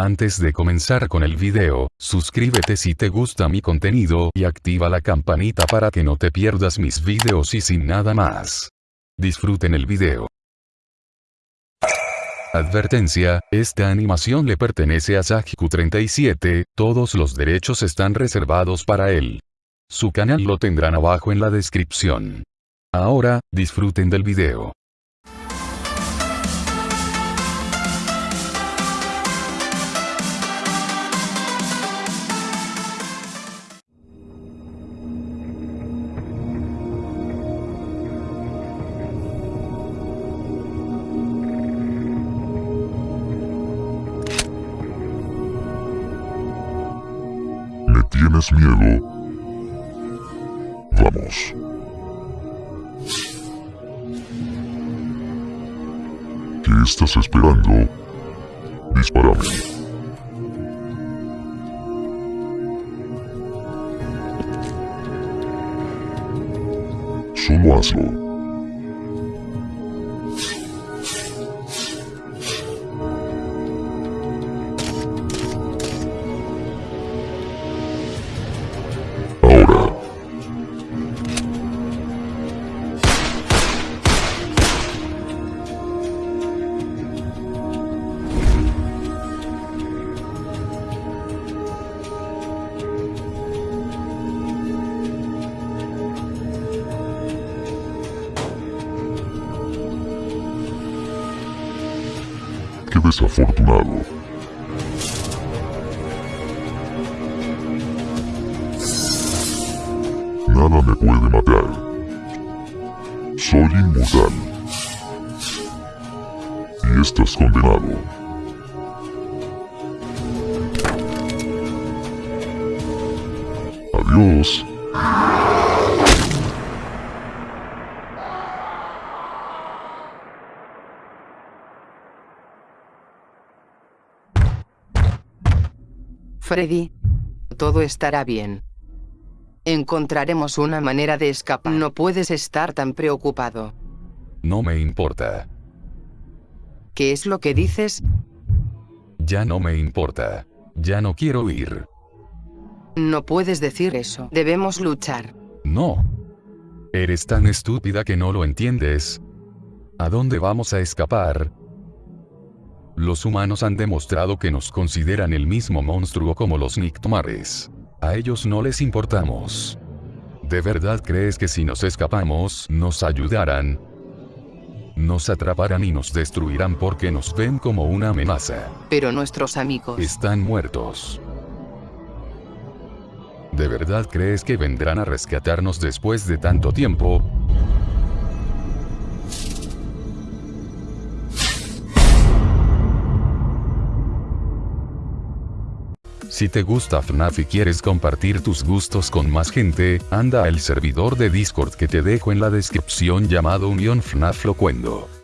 Antes de comenzar con el video, suscríbete si te gusta mi contenido y activa la campanita para que no te pierdas mis videos y sin nada más. Disfruten el video. Advertencia, esta animación le pertenece a Sajiku37, todos los derechos están reservados para él. Su canal lo tendrán abajo en la descripción. Ahora, disfruten del video. Tienes miedo? Vamos. ¿Qué estás esperando? Dispárame. Solo hazlo. Qué desafortunado. Nada me puede matar. Soy inmortal. Y estás condenado. Adiós. Freddy. Todo estará bien. Encontraremos una manera de escapar. No puedes estar tan preocupado. No me importa. ¿Qué es lo que dices? Ya no me importa. Ya no quiero ir. No puedes decir eso. Debemos luchar. No. Eres tan estúpida que no lo entiendes. ¿A dónde vamos a escapar? Los humanos han demostrado que nos consideran el mismo monstruo como los Nictomares. A ellos no les importamos. ¿De verdad crees que si nos escapamos, nos ayudarán? Nos atraparán y nos destruirán porque nos ven como una amenaza. Pero nuestros amigos... Están muertos. ¿De verdad crees que vendrán a rescatarnos después de tanto tiempo? Si te gusta FNAF y quieres compartir tus gustos con más gente, anda al servidor de Discord que te dejo en la descripción llamado Unión FNAF Locuendo.